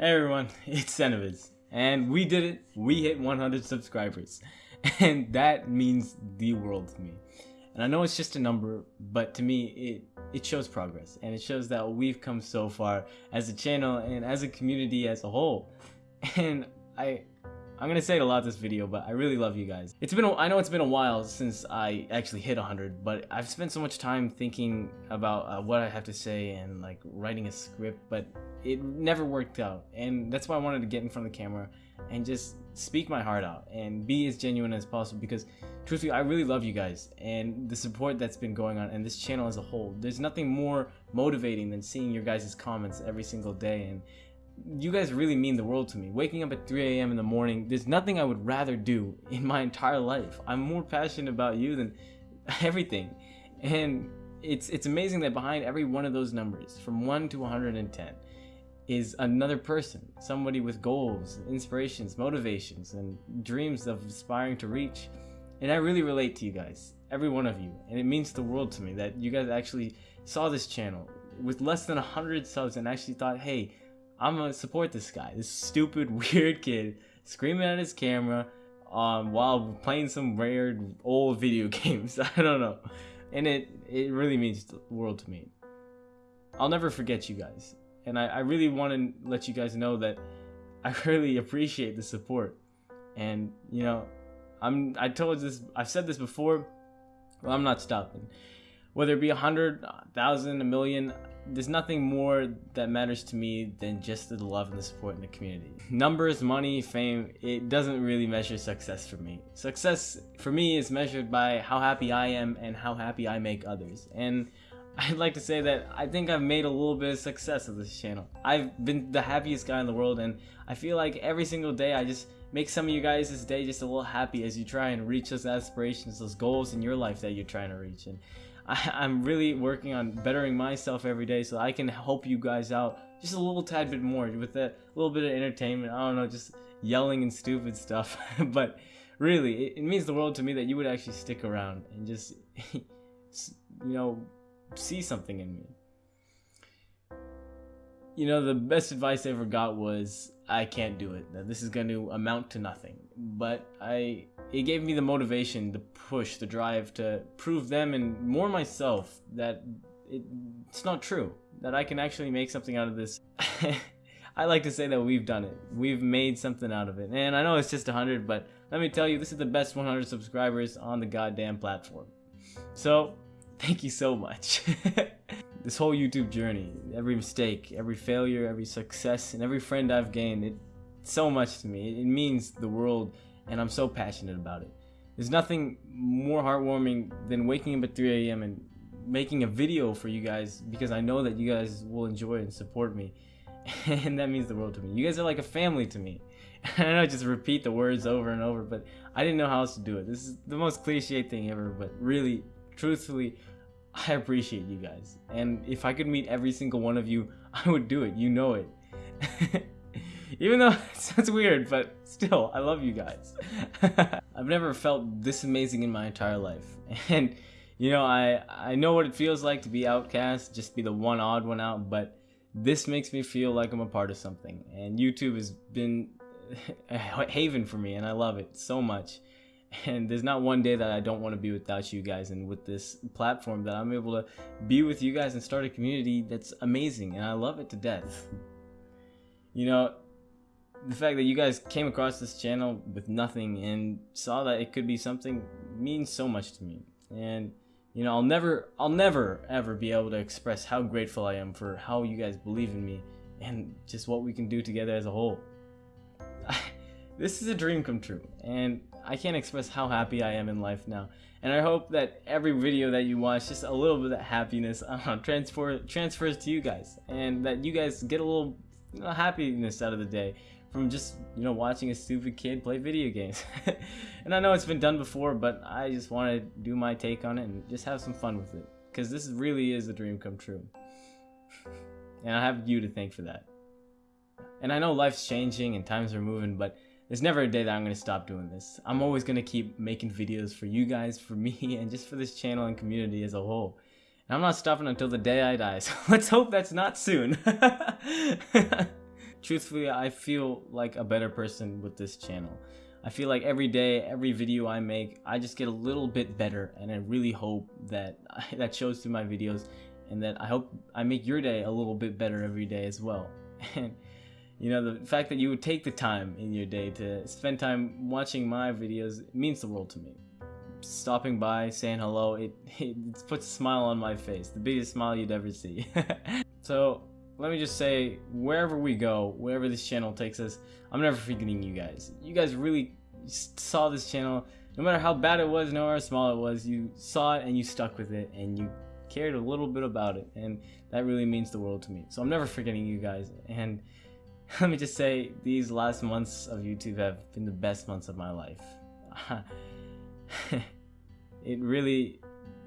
Hey everyone, it's Cenoviz, and we did it. We hit 100 subscribers, and that means the world to me. And I know it's just a number, but to me, it it shows progress, and it shows that we've come so far as a channel and as a community as a whole. And I I'm gonna say it a lot this video, but I really love you guys. It's been, a, I know it's been a while since I actually hit 100, but I've spent so much time thinking about uh, what I have to say and like writing a script, but it never worked out. And that's why I wanted to get in front of the camera and just speak my heart out and be as genuine as possible because truthfully, I really love you guys and the support that's been going on and this channel as a whole. There's nothing more motivating than seeing your guys' comments every single day and you guys really mean the world to me. Waking up at 3 a.m. in the morning, there's nothing I would rather do in my entire life. I'm more passionate about you than everything. And it's it's amazing that behind every one of those numbers, from 1 to 110, is another person, somebody with goals, inspirations, motivations, and dreams of aspiring to reach. And I really relate to you guys, every one of you, and it means the world to me that you guys actually saw this channel with less than 100 subs and actually thought, hey, I'm gonna support this guy, this stupid, weird kid screaming at his camera um, while playing some weird old video games. I don't know. And it, it really means the world to me. I'll never forget you guys. And I, I really want to let you guys know that I really appreciate the support. And, you know, I'm, I told this, I've said this before, well, I'm not stopping. Whether it be a hundred, thousand, a million, there's nothing more that matters to me than just the love and the support in the community. Numbers, money, fame, it doesn't really measure success for me. Success for me is measured by how happy I am and how happy I make others. And I'd like to say that I think I've made a little bit of success of this channel. I've been the happiest guy in the world and I feel like every single day I just make some of you guys this day just a little happy as you try and reach those aspirations, those goals in your life that you're trying to reach. And I, am really working on bettering myself every day so I can help you guys out just a little tad bit more with a little bit of entertainment. I don't know, just yelling and stupid stuff. but really, it, it means the world to me that you would actually stick around and just, you know, see something in me. You know, the best advice I ever got was, I can't do it. That this is going to amount to nothing. But I it gave me the motivation, the push, the drive to prove them and more myself that it, it's not true. That I can actually make something out of this. I like to say that we've done it. We've made something out of it. And I know it's just 100, but let me tell you, this is the best 100 subscribers on the goddamn platform. So, thank you so much. this whole YouTube journey, every mistake, every failure, every success, and every friend I've gained, it so much to me. It means the world and I'm so passionate about it. There's nothing more heartwarming than waking up at 3 a.m. and making a video for you guys because I know that you guys will enjoy and support me. And that means the world to me. You guys are like a family to me. I know I just repeat the words over and over, but I didn't know how else to do it. This is the most cliche thing ever, but really, truthfully, I appreciate you guys. And if I could meet every single one of you, I would do it. You know it. Even though it sounds weird, but still, I love you guys. I've never felt this amazing in my entire life. And, you know, I, I know what it feels like to be outcast, just be the one odd one out, but this makes me feel like I'm a part of something. And YouTube has been a haven for me, and I love it so much. And there's not one day that I don't want to be without you guys, and with this platform that I'm able to be with you guys and start a community that's amazing, and I love it to death. You know, the fact that you guys came across this channel with nothing and saw that it could be something means so much to me. And you know, I'll never I'll never ever be able to express how grateful I am for how you guys believe in me and just what we can do together as a whole. This is a dream come true and I can't express how happy I am in life now. And I hope that every video that you watch, just a little bit of happiness uh, transfer transfers to you guys, and that you guys get a little you know, happiness out of the day from just, you know, watching a stupid kid play video games. and I know it's been done before, but I just want to do my take on it and just have some fun with it. Because this really is a dream come true. and I have you to thank for that. And I know life's changing and times are moving, but there's never a day that I'm going to stop doing this. I'm always going to keep making videos for you guys, for me, and just for this channel and community as a whole. And I'm not stopping until the day I die, so let's hope that's not soon. truthfully, I feel like a better person with this channel. I feel like every day, every video I make, I just get a little bit better, and I really hope that that shows through my videos, and that I hope I make your day a little bit better every day as well. And you know, the fact that you would take the time in your day to spend time watching my videos means the world to me. Stopping by, saying hello, it, it puts a smile on my face, the biggest smile you'd ever see. so let me just say, wherever we go, wherever this channel takes us, I'm never forgetting you guys. You guys really saw this channel, no matter how bad it was, no matter how small it was, you saw it and you stuck with it and you cared a little bit about it. And that really means the world to me. So I'm never forgetting you guys. And let me just say, these last months of YouTube have been the best months of my life. it really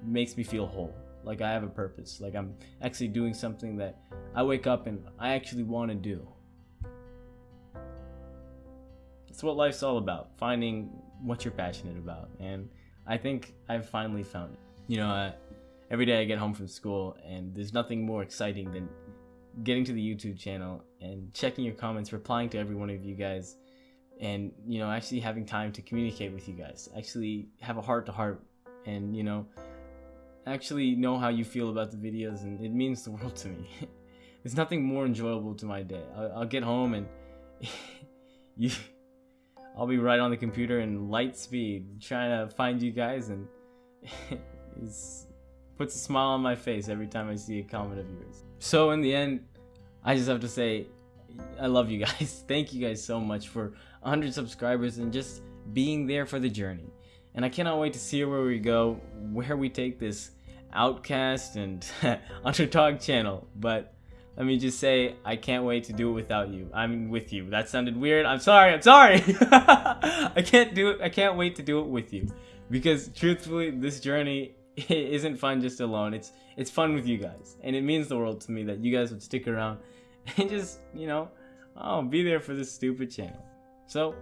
makes me feel whole like I have a purpose, like I'm actually doing something that I wake up and I actually want to do. It's what life's all about, finding what you're passionate about, and I think I've finally found it. You know, uh, every day I get home from school, and there's nothing more exciting than getting to the YouTube channel and checking your comments, replying to every one of you guys, and you know, actually having time to communicate with you guys, actually have a heart to heart, and you know, actually know how you feel about the videos and it means the world to me. There's nothing more enjoyable to my day. I'll, I'll get home and you, I'll be right on the computer in light speed trying to find you guys and it puts a smile on my face every time I see a comment of yours. So in the end, I just have to say, I love you guys. Thank you guys so much for 100 subscribers and just being there for the journey and I cannot wait to see where we go, where we take this Outcast and Underdog channel. But let me just say, I can't wait to do it without you. I'm with you. That sounded weird. I'm sorry. I'm sorry. I can't do it. I can't wait to do it with you, because truthfully, this journey isn't fun just alone. It's it's fun with you guys, and it means the world to me that you guys would stick around and just you know, oh, be there for this stupid channel. So.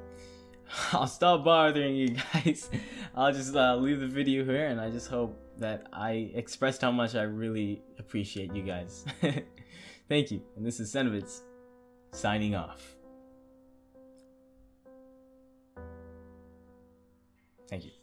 I'll stop bothering you guys. I'll just uh, leave the video here and I just hope that I expressed how much I really appreciate you guys. Thank you. And this is Senovitz signing off. Thank you.